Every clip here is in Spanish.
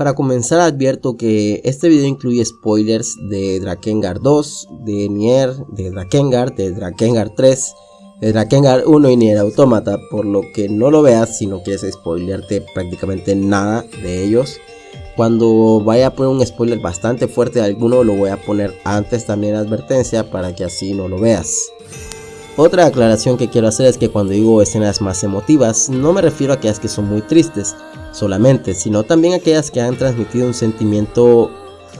Para comenzar advierto que este video incluye spoilers de Drakengard 2, de Nier, de Drakengard, de Drakengard 3, de Drakengard 1 y Nier Automata, por lo que no lo veas si no quieres spoilearte prácticamente nada de ellos. Cuando vaya a poner un spoiler bastante fuerte de alguno lo voy a poner antes también advertencia para que así no lo veas. Otra aclaración que quiero hacer es que cuando digo escenas más emotivas, no me refiero a aquellas que son muy tristes solamente, sino también aquellas que han transmitido un sentimiento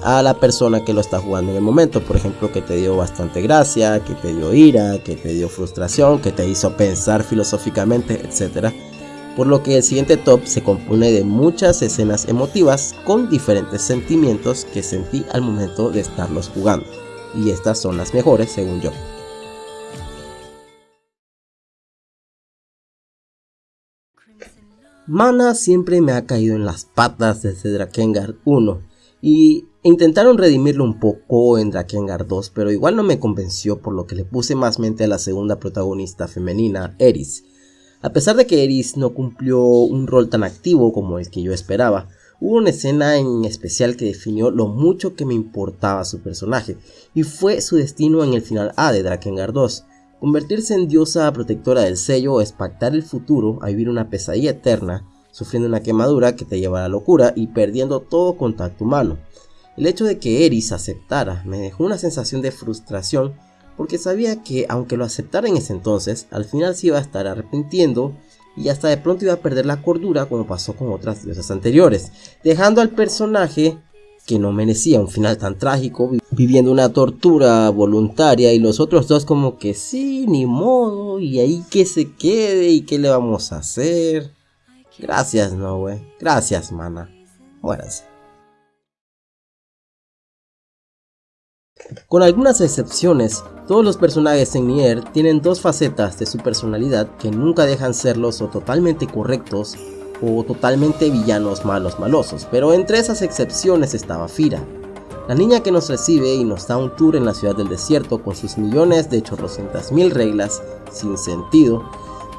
a la persona que lo está jugando en el momento, por ejemplo que te dio bastante gracia, que te dio ira, que te dio frustración, que te hizo pensar filosóficamente, etc. Por lo que el siguiente top se compone de muchas escenas emotivas con diferentes sentimientos que sentí al momento de estarlos jugando, y estas son las mejores según yo. Mana siempre me ha caído en las patas desde Drakengard 1 y intentaron redimirlo un poco en Drakengard 2 pero igual no me convenció por lo que le puse más mente a la segunda protagonista femenina, Eris. A pesar de que Eris no cumplió un rol tan activo como el que yo esperaba, hubo una escena en especial que definió lo mucho que me importaba su personaje y fue su destino en el final A de Drakengard 2. Convertirse en diosa protectora del sello es pactar el futuro a vivir una pesadilla eterna, sufriendo una quemadura que te lleva a la locura y perdiendo todo contacto humano. El hecho de que Eris aceptara me dejó una sensación de frustración porque sabía que aunque lo aceptara en ese entonces, al final se iba a estar arrepintiendo y hasta de pronto iba a perder la cordura como pasó con otras diosas anteriores, dejando al personaje que no merecía un final tan trágico, viviendo una tortura voluntaria y los otros dos como que sí, ni modo, y ahí que se quede y qué le vamos a hacer. Gracias, no. Gracias, mana. Muéranse. Con algunas excepciones, todos los personajes en Nier tienen dos facetas de su personalidad que nunca dejan serlos o totalmente correctos o totalmente villanos malos malosos, pero entre esas excepciones estaba Fira, la niña que nos recibe y nos da un tour en la ciudad del desierto con sus millones de chorrocientas mil reglas sin sentido.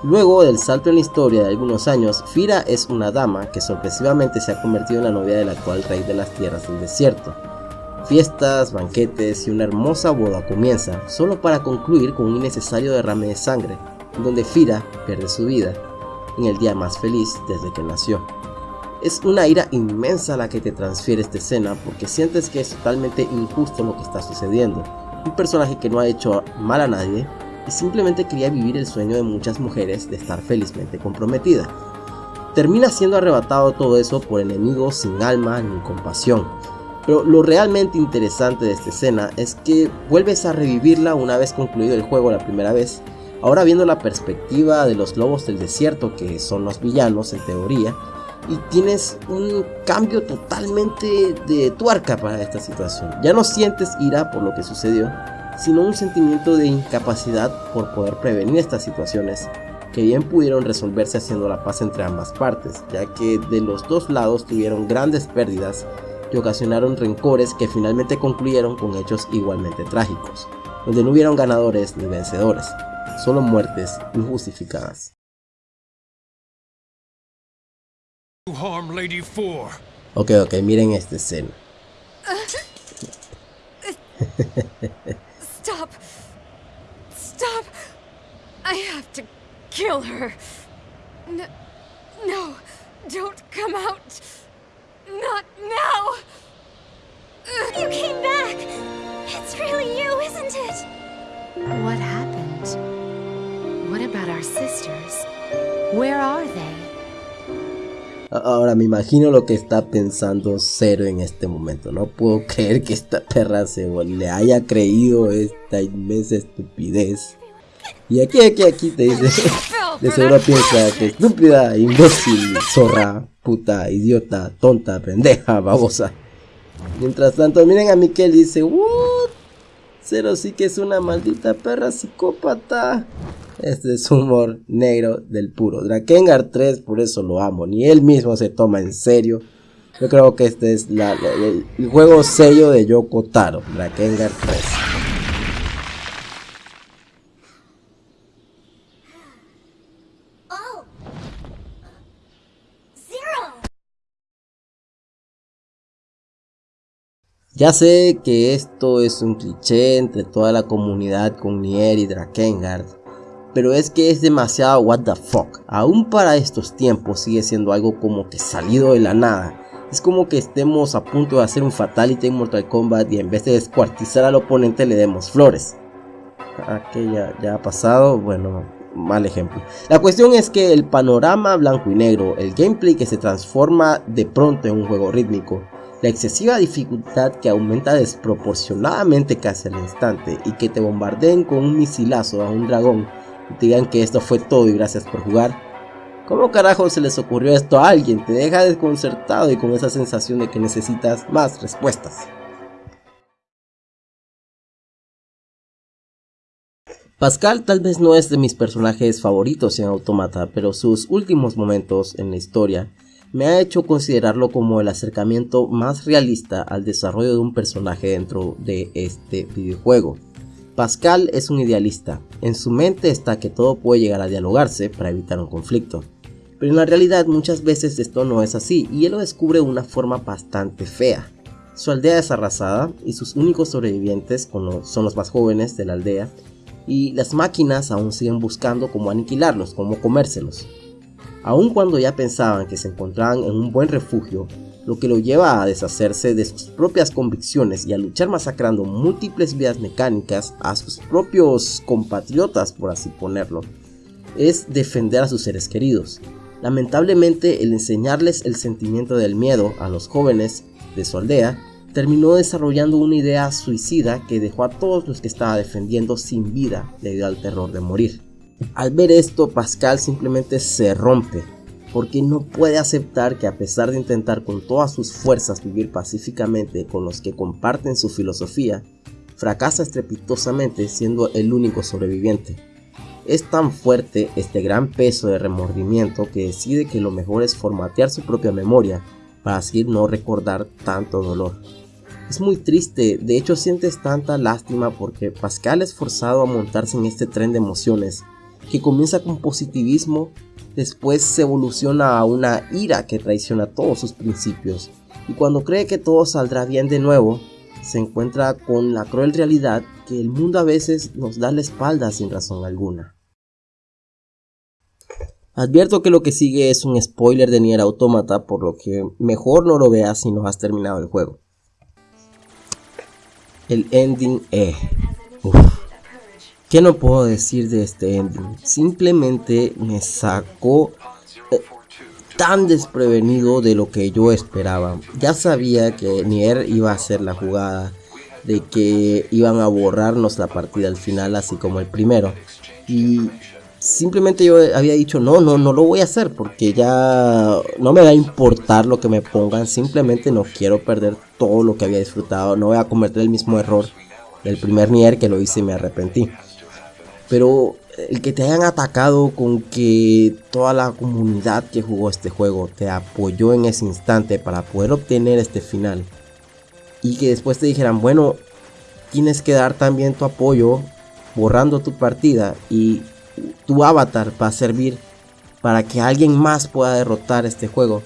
Luego del salto en la historia de algunos años, Fira es una dama que sorpresivamente se ha convertido en la novia del actual rey de las tierras del desierto. Fiestas, banquetes y una hermosa boda comienza, solo para concluir con un innecesario derrame de sangre, donde Fira pierde su vida en el día más feliz desde que nació. Es una ira inmensa la que te transfiere esta escena porque sientes que es totalmente injusto lo que está sucediendo. Un personaje que no ha hecho mal a nadie y simplemente quería vivir el sueño de muchas mujeres de estar felizmente comprometida. Termina siendo arrebatado todo eso por enemigos sin alma ni compasión. Pero lo realmente interesante de esta escena es que vuelves a revivirla una vez concluido el juego la primera vez Ahora viendo la perspectiva de los lobos del desierto, que son los villanos en teoría, y tienes un cambio totalmente de tuerca para esta situación. Ya no sientes ira por lo que sucedió, sino un sentimiento de incapacidad por poder prevenir estas situaciones que bien pudieron resolverse haciendo la paz entre ambas partes, ya que de los dos lados tuvieron grandes pérdidas y ocasionaron rencores que finalmente concluyeron con hechos igualmente trágicos, donde no hubieron ganadores ni vencedores solo muertes injustificadas. Ok, ok, miren esta escena. Stop. Stop. I have to kill her. No, no, don't come out. Not now. You came back. It's really you, isn't it? What happened? What about our sisters? Where are they? Ahora me imagino lo que está pensando Zero en este momento. No puedo creer que esta perra se le haya creído esta inmensa estupidez. Y aquí, aquí, aquí te dice, de seguro piensa que estúpida, imbécil, zorra, puta, idiota, tonta, pendeja, babosa. Mientras tanto, miren a Mikel y dice, what? Zero sí que es una maldita perra psicópata. Este es humor negro del puro. Drakengard 3, por eso lo amo. Ni él mismo se toma en serio. Yo creo que este es el, juego sello de Yoko Taro. Drakengard 3. Ya sé que esto es un cliché entre toda la comunidad con Nier y Drakengard, pero es que es demasiado what the fuck. Aún para estos tiempos sigue siendo algo como que salido de la nada. Es como que estemos a punto de hacer un fatality en Mortal Kombat y en vez de descuartizar al oponente le demos flores. Ah, que ya, ya ha pasado, bueno, mal ejemplo. La cuestión es que el panorama blanco y negro, el gameplay que se transforma de pronto en un juego rítmico, la excesiva dificultad que aumenta desproporcionadamente casi al instante y que te bombardeen con un misilazo a un dragón digan que esto fue todo y gracias por jugar. ¿Cómo carajo se les ocurrió esto a alguien? Te deja desconcertado y con esa sensación de que necesitas más respuestas. Pascal tal vez no es de mis personajes favoritos en Automata, pero sus últimos momentos en la historia me ha hecho considerarlo como el acercamiento más realista al desarrollo de un personaje dentro de este videojuego. Pascal es un idealista, en su mente está que todo puede llegar a dialogarse para evitar un conflicto, pero en la realidad muchas veces esto no es así y él lo descubre de una forma bastante fea. Su aldea es arrasada y sus únicos sobrevivientes son los más jóvenes de la aldea y las máquinas aún siguen buscando cómo aniquilarlos, cómo comérselos. Aun cuando ya pensaban que se encontraban en un buen refugio, lo que lo lleva a deshacerse de sus propias convicciones y a luchar masacrando múltiples vidas mecánicas a sus propios compatriotas, por así ponerlo, es defender a sus seres queridos. Lamentablemente, el enseñarles el sentimiento del miedo a los jóvenes de su aldea terminó desarrollando una idea suicida que dejó a todos los que estaba defendiendo sin vida debido al terror de morir. Al ver esto, Pascal simplemente se rompe, porque no puede aceptar que a pesar de intentar con todas sus fuerzas vivir pacíficamente con los que comparten su filosofía, fracasa estrepitosamente siendo el único sobreviviente. Es tan fuerte este gran peso de remordimiento que decide que lo mejor es formatear su propia memoria para así no recordar tanto dolor. Es muy triste, de hecho sientes tanta lástima porque Pascal es forzado a montarse en este tren de emociones que comienza con positivismo, después se evoluciona a una ira que traiciona todos sus principios y cuando cree que todo saldrá bien de nuevo, se encuentra con la cruel realidad que el mundo a veces nos da la espalda sin razón alguna. Advierto que lo que sigue es un spoiler de Nier Automata, por lo que mejor no lo veas si no has terminado el juego el ending E. ¿Qué no puedo decir de este ending? Simplemente me sacó eh, tan desprevenido de lo que yo esperaba. Ya sabía que Nier iba a hacer la jugada de que iban a borrarnos la partida al final, así como el primero. Y simplemente yo había dicho, no, no, no lo voy a hacer porque ya no me va a importar lo que me pongan, simplemente no quiero perder todo lo que había disfrutado, no voy a cometer el mismo error del primer Nier que lo hice y me arrepentí. Pero el que te hayan atacado con que toda la comunidad que jugó este juego te apoyó en ese instante para poder obtener este final y que después te dijeran, bueno, tienes que dar también tu apoyo borrando tu partida y tu avatar va a servir para que alguien más pueda derrotar este juego.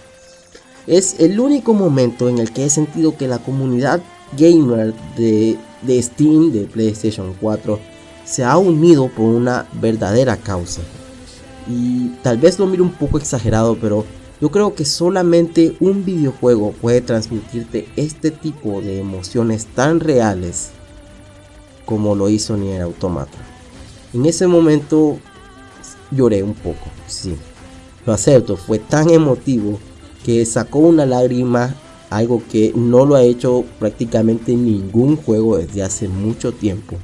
Es el único momento en el que he sentido que la comunidad gamer de, de Steam, de PlayStation 4, se ha unido por una verdadera causa. Y tal vez lo miro un poco exagerado, pero yo creo que solamente un videojuego puede transmitirte este tipo de emociones tan reales como lo hizo Nier Automata. En ese momento lloré un poco, sí. Lo acepto, fue tan emotivo que sacó una lágrima, algo que no lo ha hecho prácticamente ningún juego desde hace mucho tiempo.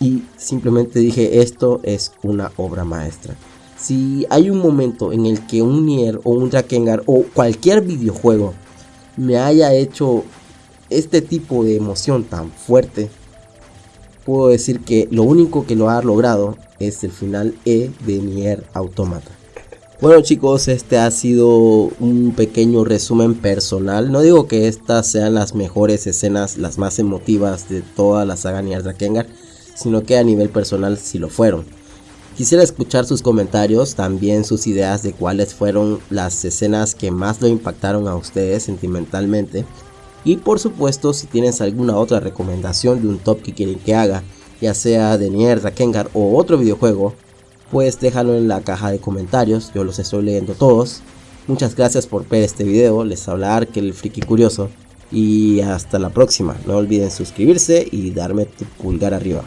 Y simplemente dije, esto es una obra maestra. Si hay un momento en el que un Nier o un Drakengard o cualquier videojuego me haya hecho este tipo de emoción tan fuerte, puedo decir que lo único que lo ha logrado es el final E de Nier Automata. Bueno chicos, este ha sido un pequeño resumen personal. No digo que estas sean las mejores escenas, las más emotivas de toda la saga Nier Drakengar, sino que a nivel personal sí lo fueron. Quisiera escuchar sus comentarios, también sus ideas de cuáles fueron las escenas que más lo impactaron a ustedes sentimentalmente Y por supuesto, si tienes alguna otra recomendación de un top que quieren que haga, ya sea de Nier, Rakengar o otro videojuego, pues déjalo en la caja de comentarios, yo los estoy leyendo todos. Muchas gracias por ver este video, les habla que el friki curioso y hasta la próxima. No olviden suscribirse y darme tu pulgar arriba.